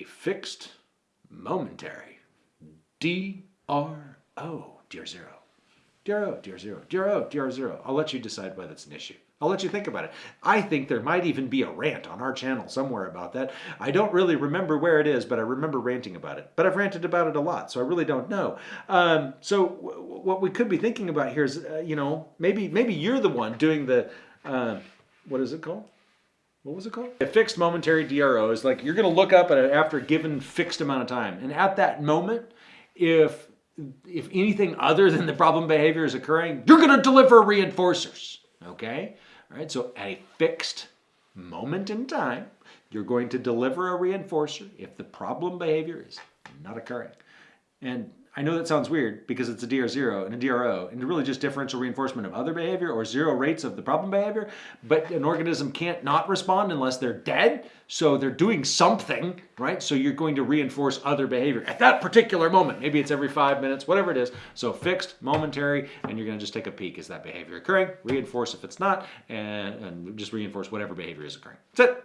a fixed, momentary, D-R-O, DR zero. DRO, DR zero, DRO, DR zero. I'll let you decide whether it's an issue. I'll let you think about it. I think there might even be a rant on our channel somewhere about that. I don't really remember where it is, but I remember ranting about it. But I've ranted about it a lot, so I really don't know. Um, so what we could be thinking about here is, uh, you know, maybe maybe you're the one doing the, uh, what is it called? What was it called? A fixed momentary DRO is like you're going to look up at it after a given fixed amount of time. And at that moment, if if anything other than the problem behavior is occurring, you're going to deliver reinforcers. Okay? All right, so at a fixed moment in time, you're going to deliver a reinforcer if the problem behavior is not occurring. And I know that sounds weird because it's a DR0 and a DRO and really just differential reinforcement of other behavior or zero rates of the problem behavior, but an organism can't not respond unless they're dead. So they're doing something, right? So you're going to reinforce other behavior at that particular moment. Maybe it's every five minutes, whatever it is. So fixed, momentary, and you're gonna just take a peek. Is that behavior occurring? Reinforce if it's not, and, and just reinforce whatever behavior is occurring. That's it.